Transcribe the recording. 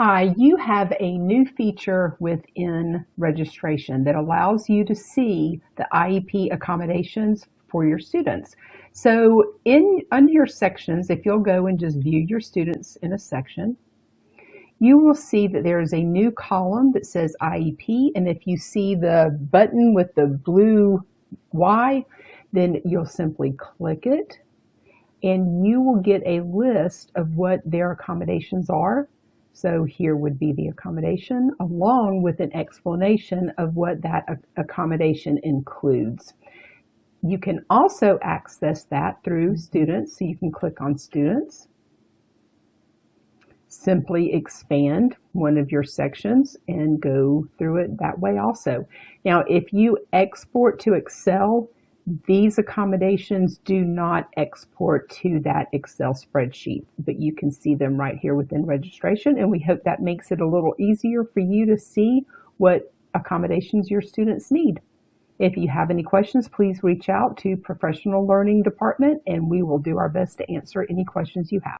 Hi, you have a new feature within registration that allows you to see the IEP accommodations for your students. So in under your sections, if you'll go and just view your students in a section, you will see that there is a new column that says IEP. And if you see the button with the blue Y, then you'll simply click it and you will get a list of what their accommodations are so here would be the accommodation along with an explanation of what that accommodation includes. You can also access that through students. So you can click on students, simply expand one of your sections and go through it that way also. Now, if you export to Excel, these accommodations do not export to that Excel spreadsheet, but you can see them right here within registration. And we hope that makes it a little easier for you to see what accommodations your students need. If you have any questions, please reach out to Professional Learning Department and we will do our best to answer any questions you have.